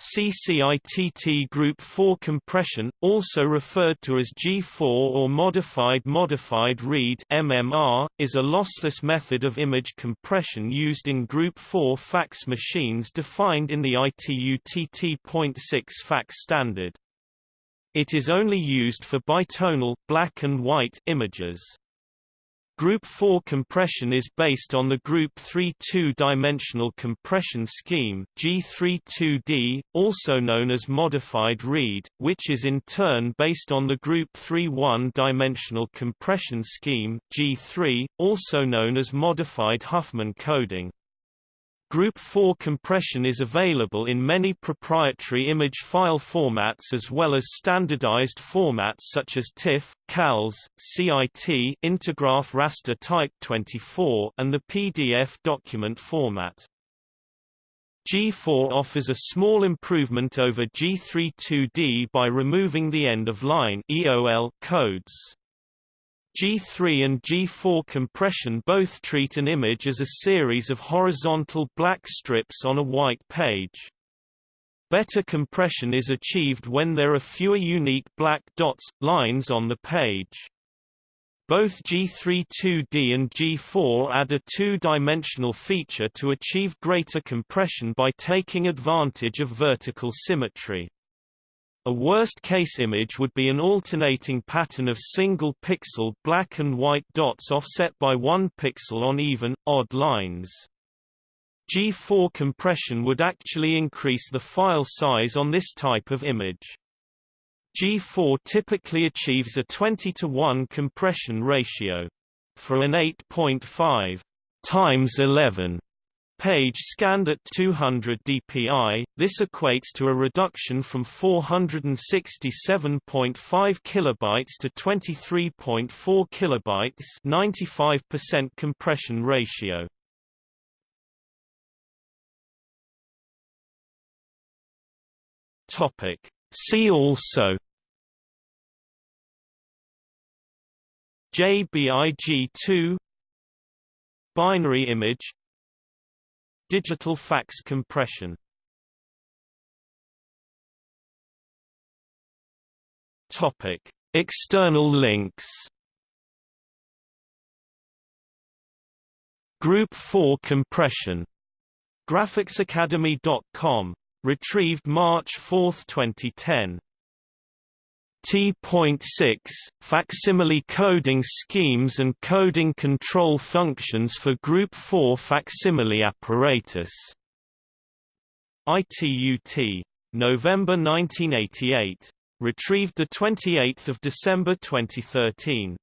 CCITT Group 4 compression, also referred to as G4 or modified modified read MMR, is a lossless method of image compression used in Group 4 fax machines defined in the ITU-T T.6 fax standard. It is only used for bitonal black and white images. Group 4 compression is based on the Group 3 two-dimensional compression scheme G32D, also known as modified read, which is in turn based on the Group 3 one-dimensional compression scheme G3, also known as modified Huffman coding. Group 4 compression is available in many proprietary image file formats as well as standardized formats such as TIFF, CALS, CIT Intergraph Raster Type 24 and the PDF document format. G4 offers a small improvement over G32D by removing the end-of-line codes. G3 and G4 compression both treat an image as a series of horizontal black strips on a white page. Better compression is achieved when there are fewer unique black dots, lines on the page. Both G32D and G4 add a two-dimensional feature to achieve greater compression by taking advantage of vertical symmetry. A worst-case image would be an alternating pattern of single-pixel black and white dots offset by one pixel on even, odd lines. G4 compression would actually increase the file size on this type of image. G4 typically achieves a 20 to 1 compression ratio. For an 8.5 times 11 page scanned at 200 dpi, this equates to a reduction from 467.5 kilobytes to 23.4 kilobytes 95% compression ratio. Topic. See also JBIG2 Binary image Digital fax compression Topic: External links. Group 4 compression. Graphicsacademy.com. Retrieved March 4, 2010. T.6 Facsimile coding schemes and coding control functions for Group 4 facsimile apparatus. ITU-T. November 1988. Retrieved 28 December 2013.